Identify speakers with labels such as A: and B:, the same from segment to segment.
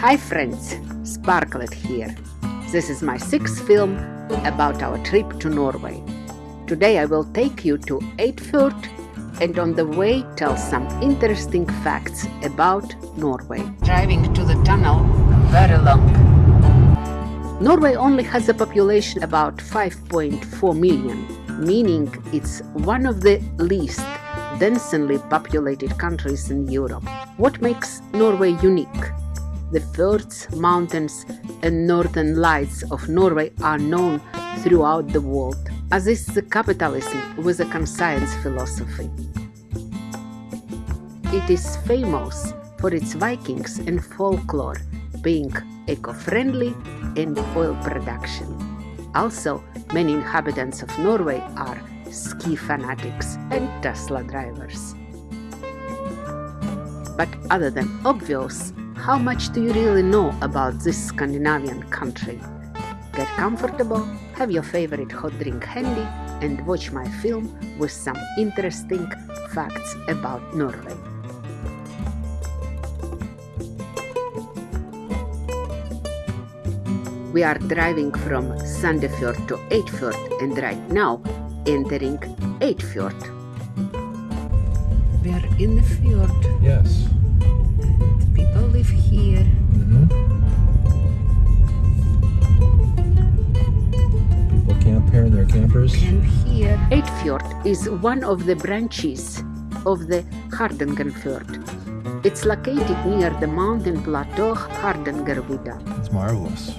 A: Hi friends, Sparklet here. This is my sixth film about our trip to Norway. Today I will take you to Eidfjord and on the way tell some interesting facts about Norway. Driving to the tunnel very long. Norway only has a population about 5.4 million, meaning it's one of the least densely populated countries in Europe. What makes Norway unique? The fjords, mountains and northern lights of Norway are known throughout the world, as is the capitalism with a conscience philosophy. It is famous for its Vikings and folklore, being eco-friendly and oil production. Also, many inhabitants of Norway are ski fanatics and Tesla drivers. But other than obvious, how much do you really know about this Scandinavian country? Get comfortable, have your favorite hot drink handy, and watch my film with some interesting facts about Norway. We are driving from Sandefjord to Eidfjord and right now entering Eidfjord. We are in the fjord.
B: Yes.
A: People here.
B: Mm-hmm. People camp here in their campers.
A: And here, Eidfjord is one of the branches of the Hardangerfjord. It's located near the mountain plateau Hardangervidda.
B: It's marvelous.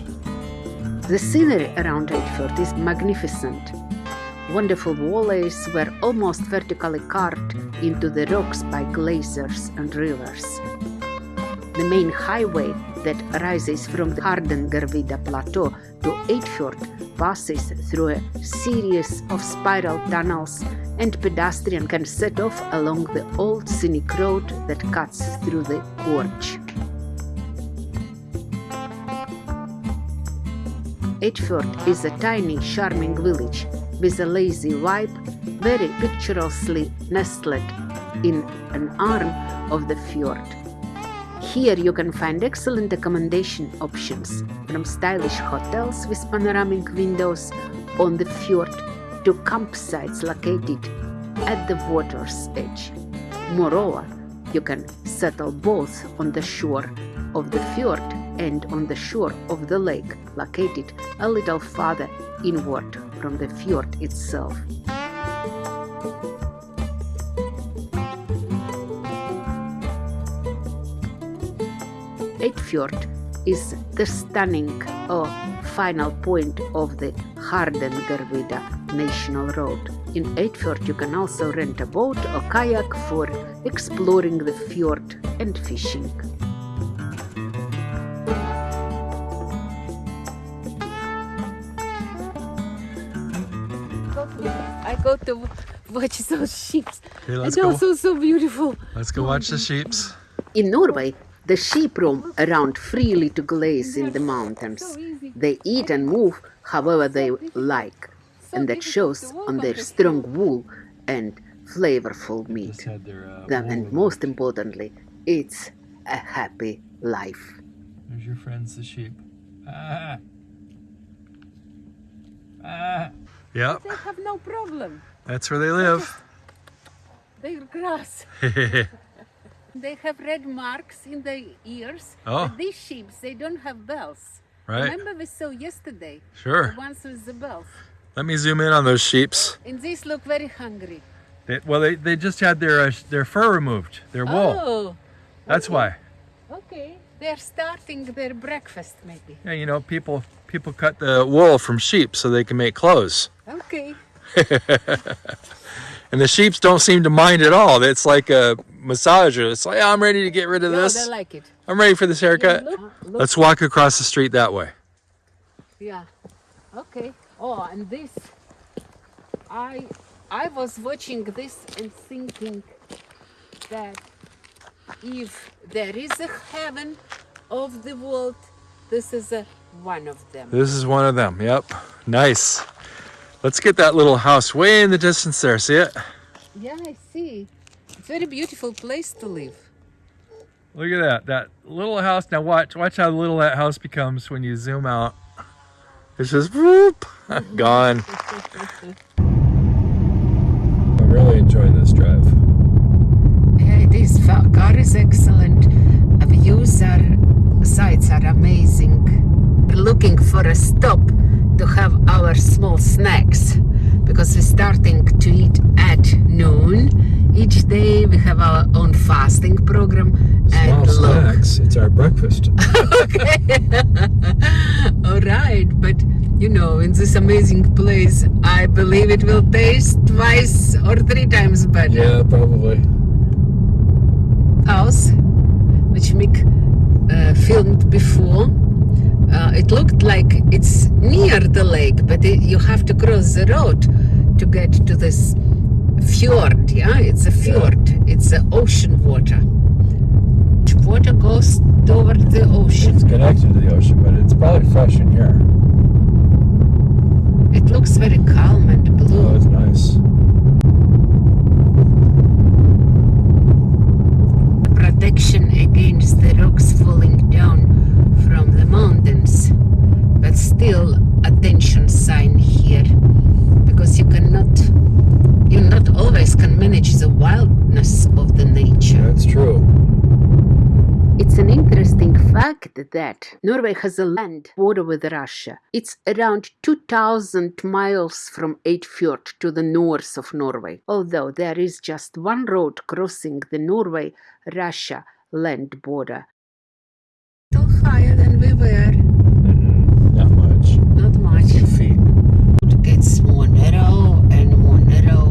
A: The scenery around Eidfjord is magnificent. Wonderful valleys were almost vertically carved into the rocks by glaciers and rivers. The main highway that rises from the Hardangervidda plateau to Eidfjord passes through a series of spiral tunnels and pedestrian can set off along the old scenic road that cuts through the gorge. Eidfjord is a tiny, charming village with a lazy vibe, very picturesquely nestled in an arm of the fjord. Here you can find excellent accommodation options, from stylish hotels with panoramic windows on the fjord to campsites located at the water's edge. Moreover, you can settle both on the shore of the fjord and on the shore of the lake, located a little farther inward from the fjord itself. Eidfjord is the stunning uh, final point of the Hardangervidda National Road. In Eidfjord you can also rent a boat or kayak for exploring the fjord and fishing. I go to watch those sheep.
B: Okay, let's
A: and
B: go.
A: also so beautiful.
B: Let's go watch the sheeps.
A: In Norway, the sheep roam around freely to graze in the mountains. They eat and move however they like, and that shows on their strong wool and flavorful meat.
B: Just had their, uh,
A: Them,
B: wool
A: and most importantly, it's a happy life.
B: There's your friends, the sheep. Ah. Ah. Yep,
A: They have no problem.
B: that's where they live.
A: They're grass. They have red marks in their ears.
B: Oh.
A: But these sheep, they don't have bells.
B: Right.
A: Remember we saw yesterday?
B: Sure.
A: The ones with the bells.
B: Let me zoom in on those sheeps.
A: And these look very hungry.
B: They, well, they, they just had their uh, their fur removed, their wool.
A: Oh,
B: That's why.
A: okay. They're starting their breakfast maybe.
B: Yeah, you know, people people cut the wool from sheep so they can make clothes.
A: Okay.
B: And the sheeps don't seem to mind at all. It's like a massager. It's like, I'm ready to get rid of
A: No,
B: this.
A: they like it.
B: I'm ready for this haircut.
A: Look, look.
B: Let's walk across the street that way.
A: Yeah. Okay. Oh, and this, I, I was watching this and thinking that if there is a heaven of the world, this is a one of them.
B: This is one of them. Yep. Nice. Let's get that little house way in the distance there. See it?
A: Yeah, I see. It's very beautiful place to live.
B: Look at that. That little house. Now watch. Watch how little that house becomes when you zoom out. It's just whoop, gone. I really enjoy this drive.
A: Yeah, it is. Fa- Car is excellent. Views are, sights are amazing. We're looking for a stop to have our small snacks because we're starting to eat at noon each day. We have our own fasting program. and
B: Small
A: look.
B: It's our breakfast.
A: okay. All right, but you know, in this amazing place, I believe it will taste twice or three times better.
B: yeah, probably.
A: House, which Mick uh, filmed before. Uh, it looked like it's near the lake, but it, you have to cross the road to get to this fjord. Yeah, it's a fjord. It's the ocean water. Water goes toward the ocean.
B: It's connected to the ocean, but it's probably fresh in here.
A: It looks very calm and blue.
B: Oh, it's nice.
A: Protection against the rocks falling down from the mountains. But still, attention sign here. Because you cannot, you not always can manage the wildness of the nature.
B: That's true.
A: It's an interesting fact that Norway has a land border with Russia. It's around 2,000 miles from Eidfjord to the north of Norway, although there is just one road crossing the Norway Russia land border. Still higher than we were,
B: Not much.
A: not much.
B: Two feet.
A: It gets more narrow and more narrow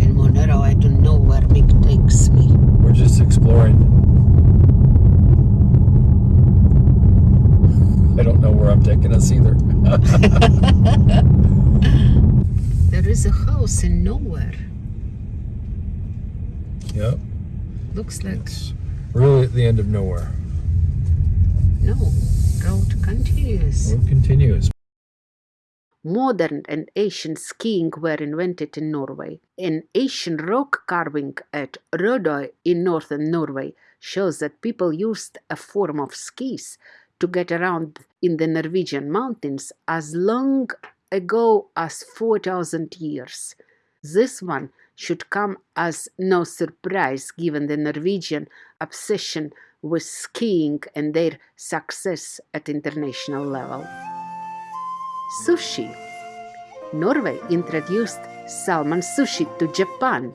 A: and more narrow. I don't know where Mick takes me.
B: We're just exploring. I don't know where I'm taking us either.
A: There is a house in nowhere.
B: yep.
A: Looks like
B: It's really at the end of nowhere.
A: no. Road continues.
B: Road continues.
A: Modern and ancient skiing were invented in Norway. An ancient rock carving at Rødøy in northern Norway shows that people used a form of skis to get around in the Norwegian mountains as long ago as 4,000 years. This one should come as no surprise given the Norwegian obsession with skiing and their success at international level. Sushi. Norway introduced salmon sushi to Japan.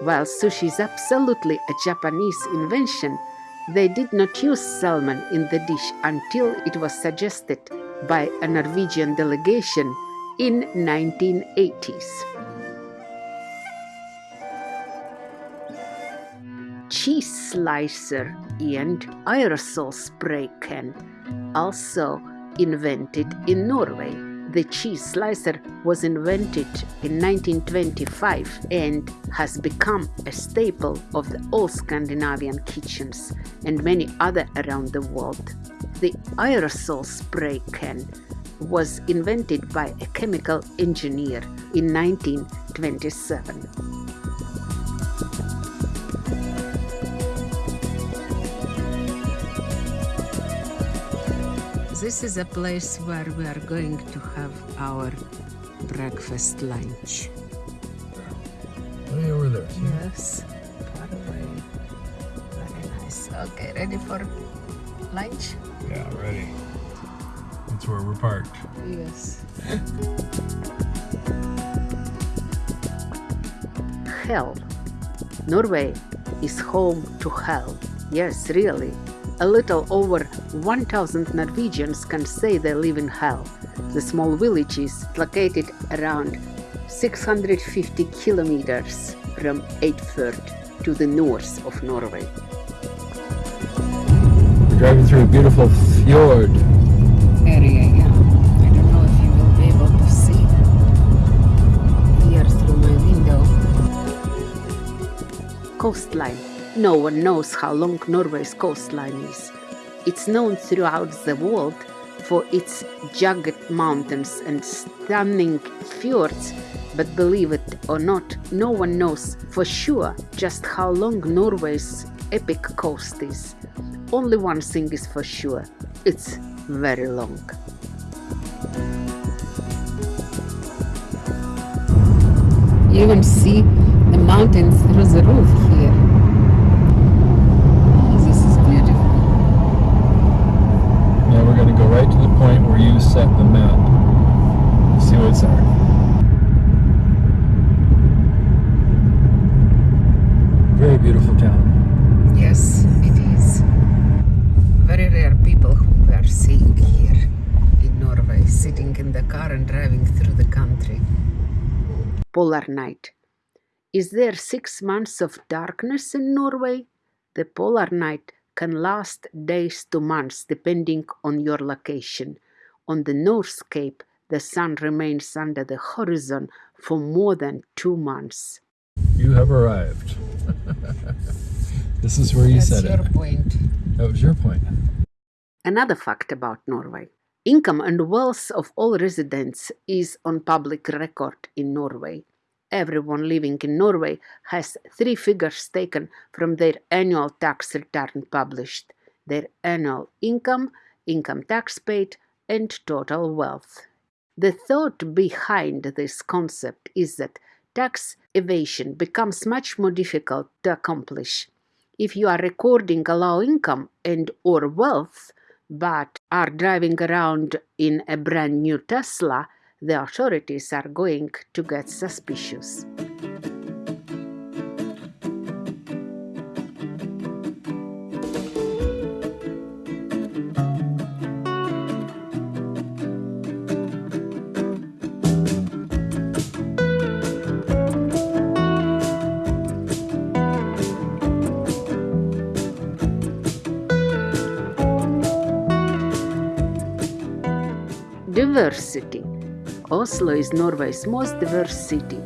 A: While sushi is absolutely a Japanese invention, they did not use salmon in the dish until it was suggested by a Norwegian delegation in 1980s. Cheese slicer and aerosol spray can also invented in Norway. The cheese slicer was invented in 1925 and has become a staple of the all Scandinavian kitchens and many other around the world. The aerosol spray can was invented by a chemical engineer in 1927. This is a place where we are going to have our breakfast lunch.
B: Way over there. see?
A: Yes, far away. Very nice. Okay, ready for lunch?
B: Yeah, ready. That's where we're parked.
A: Yes. hell. Norway is home to hell. Yes, really. A little over 1,000 Norwegians can say they live in hell. The small village is located around 650 kilometers from Eidfjord to the north of Norway.
B: We're driving through a beautiful fjord.
A: area, yeah. I don't know if you will be able to see here through my window. Coastline. No one knows how long Norway's coastline is. It's known throughout the world for its jagged mountains and stunning fjords, but believe it or not, no one knows for sure just how long Norway's epic coast is, only one thing is for sure it's very long. You even see the mountains through the roof here. Oh, this is beautiful.
B: Now we're going to go right to the point where you set the map. See what's there. Very beautiful town.
A: Yes, it is. Very rare people who we are seeing here in Norway, sitting in the car and driving through the country. Polar night. Is there six months of darkness in Norway? The polar night can last days to months depending on your location. On the North Cape, the sun remains under the horizon for more than two months.
B: You have arrived. this is where you
A: That's
B: said
A: your
B: it.
A: point.
B: That was your point.
A: Another fact about Norway. Income and wealth of all residents is on public record in Norway. Everyone living in Norway has three figures taken from their annual tax return published their annual income, income tax paid, and total wealth. The thought behind this concept is that tax evasion becomes much more difficult to accomplish. If you are recording a low income and or wealth, but are driving around in a brand new Tesla, the authorities are going to get suspicious. Diversity. Oslo is Norway's most diverse city.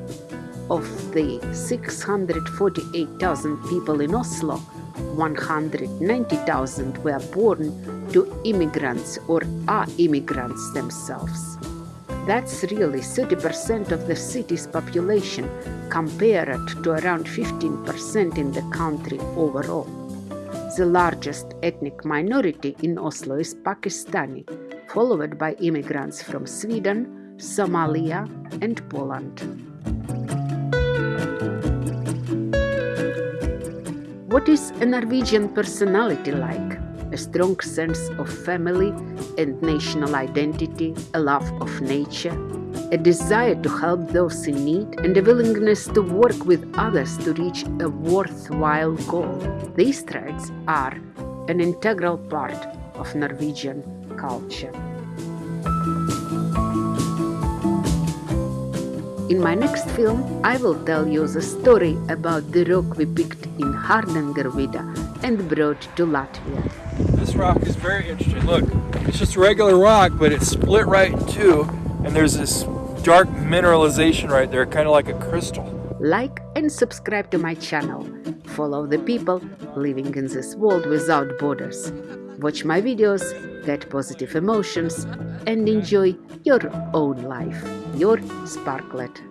A: Of the 648,000 people in Oslo, 190,000 were born to immigrants or are immigrants themselves. That's really 30% of the city's population compared to around 15% in the country overall. The largest ethnic minority in Oslo is Pakistani, followed by immigrants from Sweden, Somalia, and Poland. What is a Norwegian personality like? A strong sense of family and national identity, a love of nature, a desire to help those in need, and a willingness to work with others to reach a worthwhile goal. These traits are an integral part of Norwegian culture. In my next film, I will tell you the story about the rock we picked in Hardangervidda and brought to Latvia.
B: This rock is very interesting. Look, it's just a regular rock, but it's split right in two, and there's this dark mineralization right there, kind of like a crystal.
A: Like and subscribe to my channel. Follow the people living in this world without borders. Watch my videos, get positive emotions, and enjoy your own life. Your Sparklet.